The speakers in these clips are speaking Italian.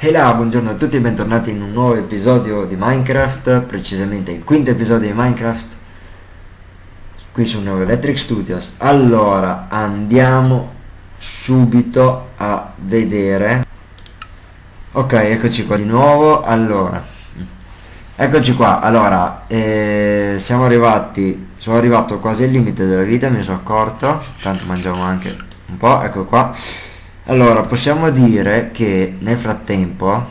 E là, buongiorno a tutti e bentornati in un nuovo episodio di Minecraft, precisamente il quinto episodio di Minecraft, qui su Neo Electric Studios. Allora, andiamo subito a vedere. Ok, eccoci qua di nuovo. Allora, eccoci qua. Allora, eh, siamo arrivati, sono arrivato quasi al limite della vita, mi sono accorto, tanto mangiamo anche un po', ecco qua allora, possiamo dire che nel frattempo,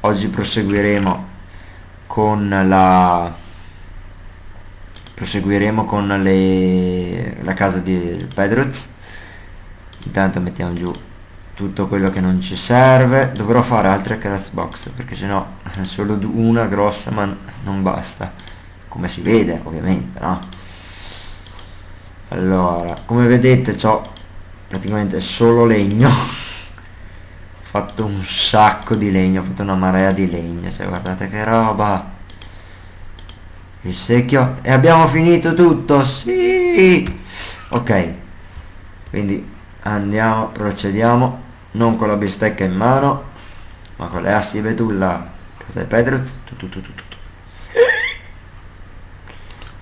oggi proseguiremo con la proseguiremo con le, la casa di Pedruz intanto mettiamo giù tutto quello che non ci serve. Dovrò fare altre craft box perché sennò solo una grossa ma non basta. Come si vede ovviamente no? Allora come vedete ho praticamente solo legno. Ho fatto un sacco di legno ho fatto una marea di legno cioè guardate che roba. Il secchio e abbiamo finito tutto? Sì! Ok quindi andiamo procediamo non con la bistecca in mano ma con le assi betulla casa di Pedruz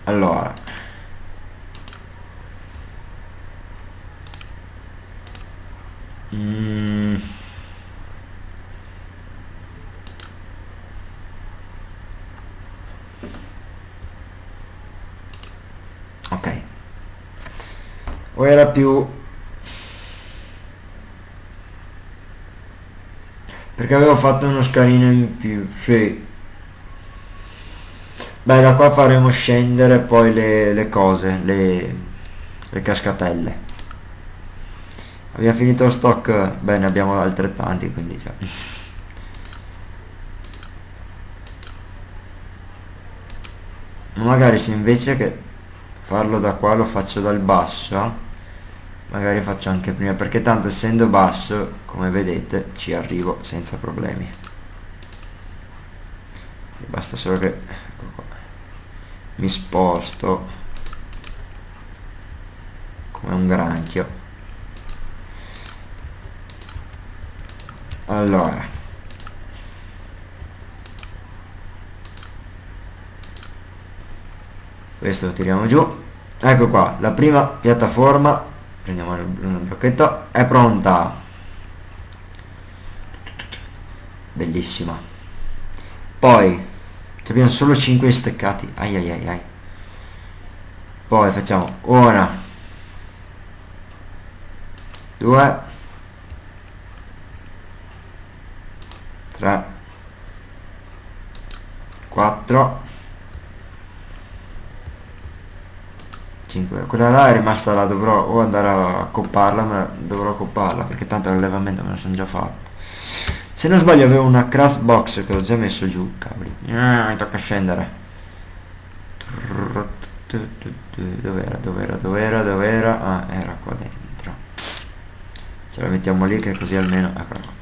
allora Mm. Ok. O era più... Perché avevo fatto uno scalino in più, sì. Beh, da qua faremo scendere poi le, le cose, le, le cascatelle abbiamo finito lo stock beh ne abbiamo altrettanti quindi cioè. magari se invece che farlo da qua lo faccio dal basso magari faccio anche prima perché tanto essendo basso come vedete ci arrivo senza problemi basta solo che ecco mi sposto come un granchio allora. Questo lo tiriamo giù. Ecco qua la prima piattaforma. Prendiamo il blocchetto è pronta. Bellissima. Poi abbiamo solo 5 steccati ai ai ai ai. Poi facciamo una due 3 4 5 quella là è rimasta là dovrò o andare a copparla ma dovrò copparla perché tanto l'allevamento me lo sono già fatto. Se non sbaglio avevo una craft box che ho già messo giù cavoli. Ah, mi tocca scendere. Dov'era dov'era dov'era dov'era? Ah era qua dentro. Ce la mettiamo lì che così almeno eccola qua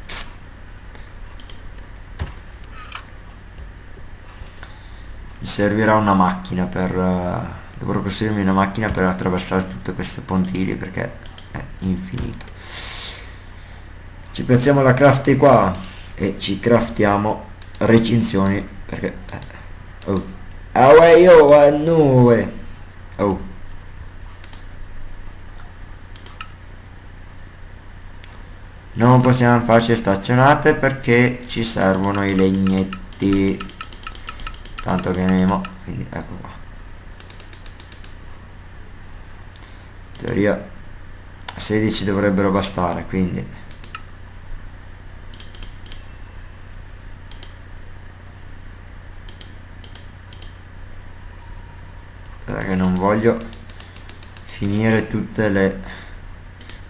servirà una macchina per uh, dovrò costruirmi una macchina per attraversare tutte queste pontili perché è infinito. Ci piazziamo la crafty qua e ci craftiamo recinzioni perché eh, oh. Away yo a nube. Oh. Non possiamo farci staccionate perché ci servono i legnetti tanto che nemo quindi ecco qua. In teoria 16 dovrebbero bastare quindi. Perché non voglio finire tutte le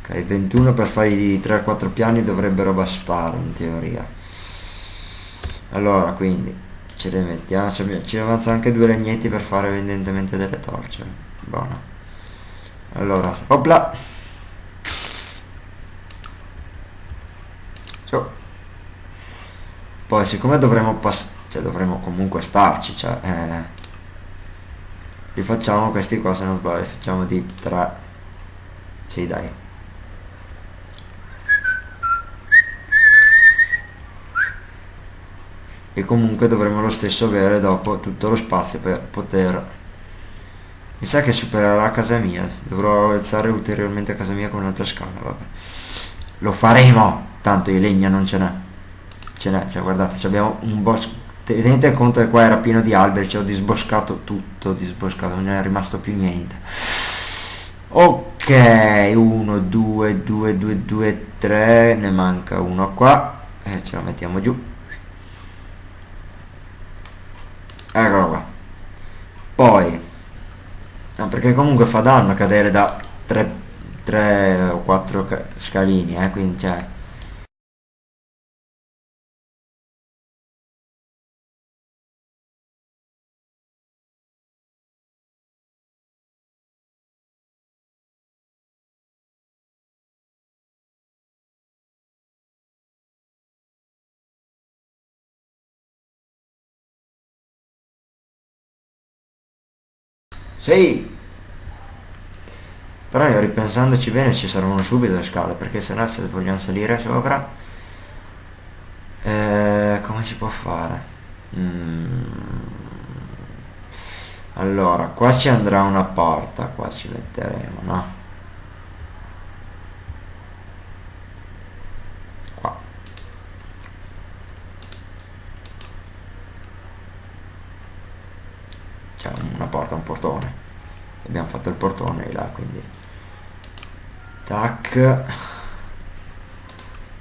ok 21 per fare i 3-4 piani dovrebbero bastare in teoria. Allora quindi ce le mettiamo ci, avanza anche due legnetti per fare evidentemente delle torce. Buono. Allora opla. So. poi siccome dovremo passare cioè dovremo comunque starci cioè eh, li facciamo questi qua se non sbaglio facciamo di 3 sì dai e comunque dovremo lo stesso avere dopo tutto lo spazio per poter mi sa che supererà casa mia. Dovrò alzare ulteriormente casa mia con un'altra scala vabbè. Lo faremo. Tanto di legna non ce n'è. Ce n'è cioè guardate abbiamo un bosco tenete conto che qua era pieno di alberi ci ho disboscato tutto disboscato non è rimasto più niente. Ok 1 2 2 2 2 3 ne manca uno qua e ce lo mettiamo giù eccolo qua poi no, perché comunque fa danno cadere da 3, 3 o 4 scalini eh, quindi cioè Sì! Però io ripensandoci bene ci servono subito le scale, perché se no se vogliamo salire sopra... Eh, come si può fare? Mm. Allora, qua ci andrà una porta, qua ci metteremo, no? Qua. C'è una porta, un portone abbiamo fatto il portone di là quindi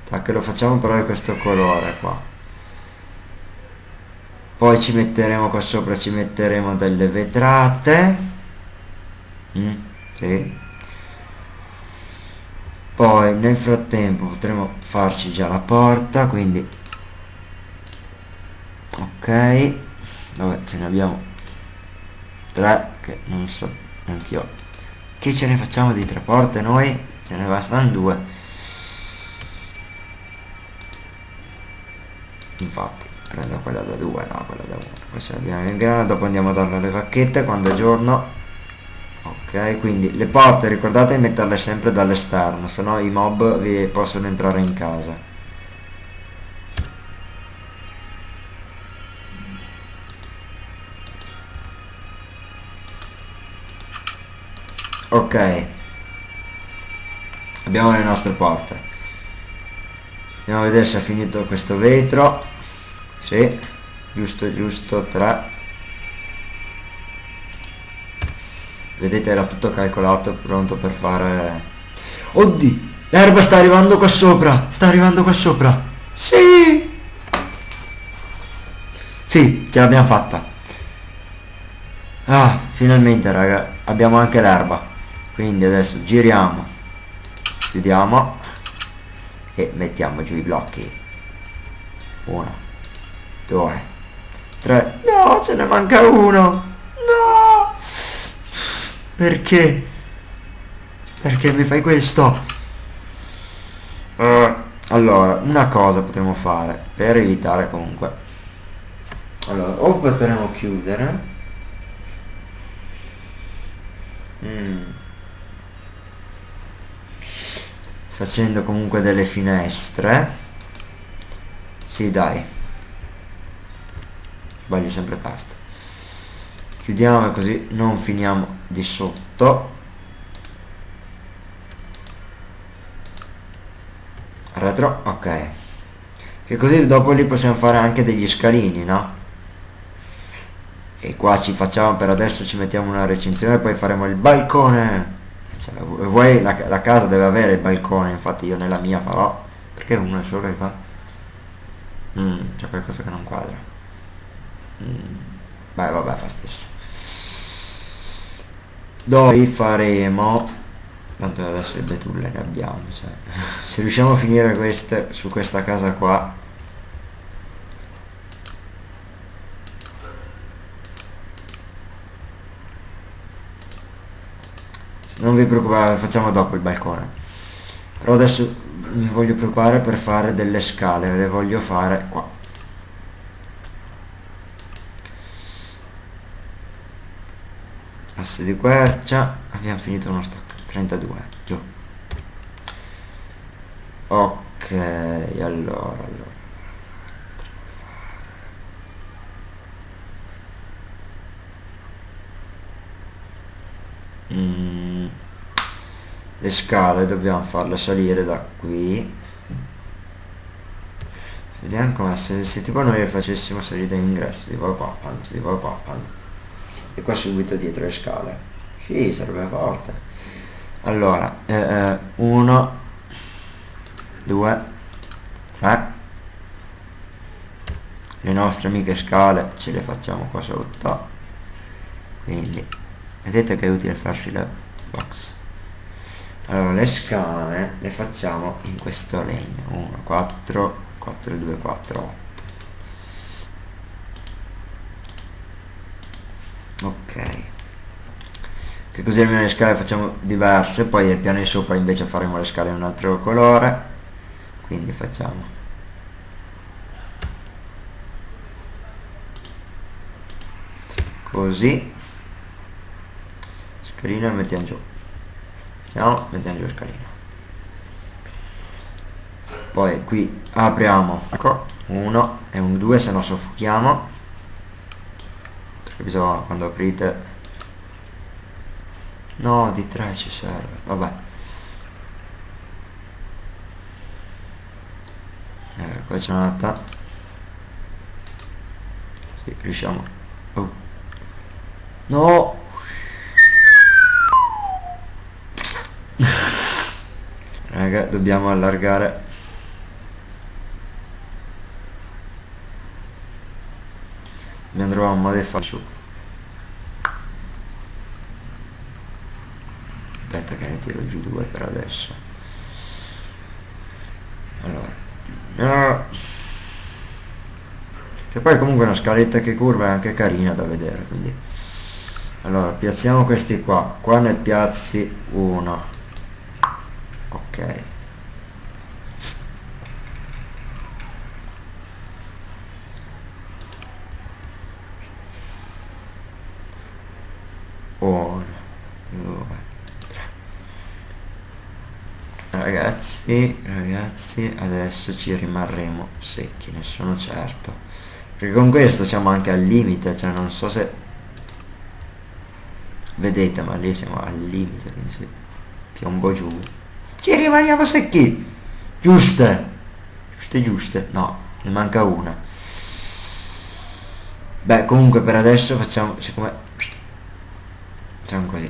tac. Lo facciamo di questo colore qua. Poi ci metteremo qua sopra ci metteremo delle vetrate. Mm, sì. poi nel frattempo potremo farci già la porta quindi ok. Vabbè ce ne abbiamo tre che non so anch'io che ce ne facciamo di tre porte noi ce ne bastano due. Infatti prendo quella da due no quella da uno. Questa l'abbiamo in grana dopo andiamo a darle alle vacchette quando è giorno. Ok quindi le porte ricordate di metterle sempre dall'esterno se no i mob vi possono entrare in casa. Ok abbiamo le nostre porte. Andiamo a vedere se è finito questo vetro. Sì giusto giusto 3 vedete era tutto calcolato pronto per fare oddi l'erba sta arrivando qua sopra sta arrivando qua sopra. Sì! Sì ce l'abbiamo fatta. Ah finalmente raga abbiamo anche l'erba. Quindi adesso giriamo chiudiamo e mettiamo giù i blocchi. 1 2 3 no ce ne manca uno. No. Perché? Perché mi fai questo? Uh, allora una cosa potremmo fare per evitare comunque. Allora o potremo chiudere. Mm. Facendo comunque delle finestre. Sì dai. Sbaglio sempre tasto. Chiudiamo così non finiamo di sotto. Retro ok. Che così dopo lì possiamo fare anche degli scalini no? E qua ci facciamo per adesso ci mettiamo una recinzione poi faremo il balcone cioè, vuoi la, la, casa deve avere il balcone infatti io nella mia farò perché uno solo che fa mm, c'è qualcosa che non quadra mm, beh vabbè fa stesso dove faremo tanto adesso le betulle ne abbiamo cioè. se riusciamo a finire queste su questa casa qua non vi preoccupate facciamo dopo il balcone. Però adesso mi voglio preoccupare per fare delle scale le voglio fare qua. Asse di quercia abbiamo finito uno stack 32 giù. Ok allora allora. Mm le scale dobbiamo farle salire da qui. Vediamo come se, se tipo noi le facessimo salire dall'ingresso tipo qua anzi tipo qua anzi. e qua subito dietro le scale. Sì sarebbe forte. Allora eh, eh, uno due tre. Le nostre amiche scale ce le facciamo qua sotto. Quindi vedete che è utile farsi la box allora le scale le facciamo in questo legno. 1 4 4 2 4 8 ok. Che così almeno le scale facciamo diverse poi nel piano di sopra invece faremo le scale in un altro colore. Quindi facciamo così. Scalina mettiamo giù no mettiamo giù scalina poi qui apriamo. Ecco uno e un due se no soffochiamo. Perché bisogna quando aprite no di tre ci serve. Vabbè. Qua c'è un'altra. Sì, riusciamo. Oh. no raga dobbiamo allargare. Modo di far su. Aspetta che ne tiro giù due per adesso. Allora. No. che poi comunque una scaletta che curva è anche carina da vedere quindi. Allora piazziamo questi qua. Qua ne piazzi uno. Ok uno due tre ragazzi ragazzi adesso ci rimarremo secchi ne sono certo. Perché con questo siamo anche al limite cioè non so se vedete ma lì siamo al limite quindi se piombo giù. Ci rimaniamo secchi! Giuste! Giuste giuste. No ne manca una. Beh comunque per adesso facciamo siccome facciamo così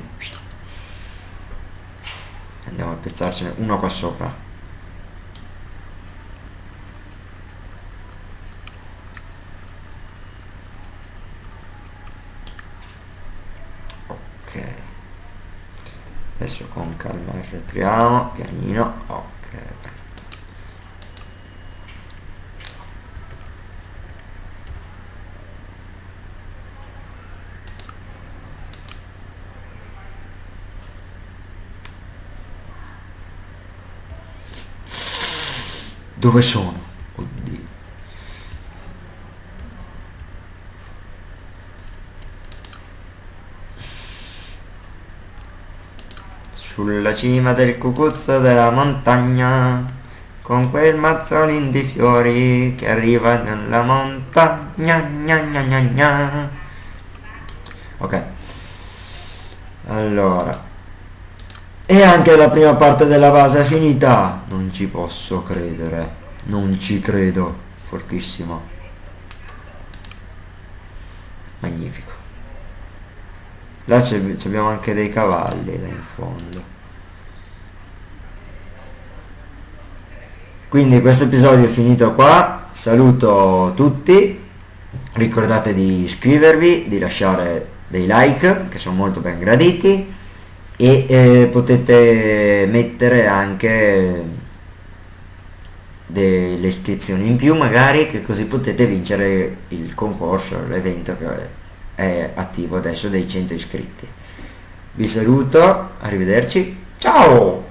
andiamo a piazzarcene uno qua sopra. Adesso con calma arretriamo pianino ok dove sono? sulla cima del cucuzzo della montagna con quel mazzolin di fiori che arriva nella montagna gna gna gna gna. ok allora e anche la prima parte della base è finita. Non ci posso credere. Non ci credo. Fortissimo. Magnifico. Là abbiamo anche dei cavalli là in fondo. Quindi questo episodio è finito qua. Saluto tutti. Ricordate di iscrivervi di lasciare dei like che sono molto ben graditi e eh, potete mettere anche delle iscrizioni in più magari che così potete vincere il concorso l'evento che è attivo adesso dei 100 iscritti. Vi saluto arrivederci ciao